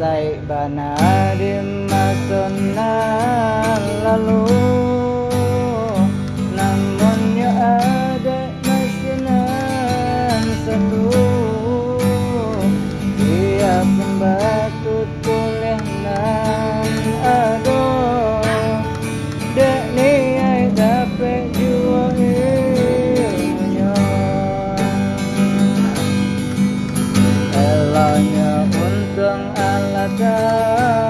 Tansai bana di masa lalu Namunnya ada masinan satu. Dia pun batu tulis nan aduh Dek ni ai dapat jua ilmunya. Elahnya untung i Father.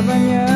Selamanya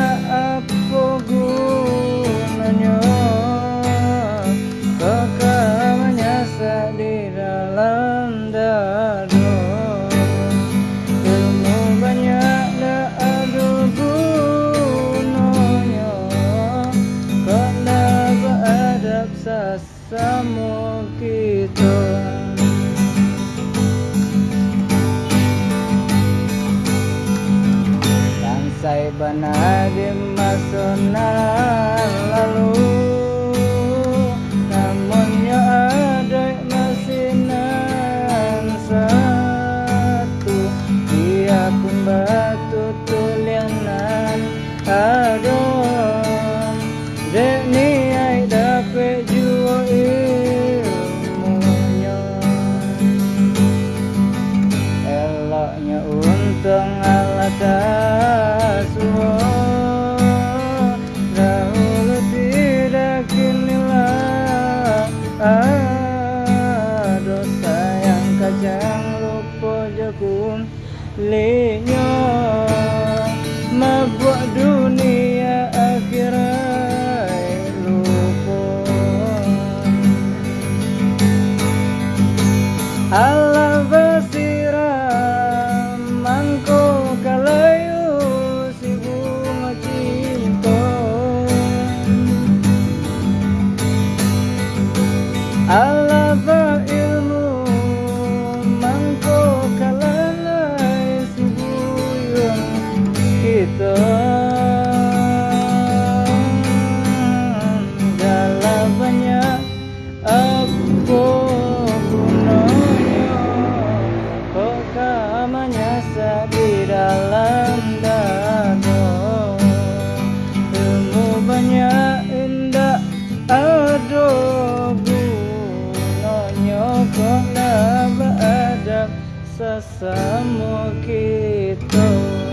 Bana di masa lalu? Namunnya ada masinan satu. Dia pun batu tulianan. Eloknya untung ala Linya Membuat dunia akhirat lupa. Ala basira mangko kalayu si bunga cinta kita Dalam banyak apa gunanya Kok kamanya di dalam dada Ilmu banyak indah ada gunanya nak beradab sesama kita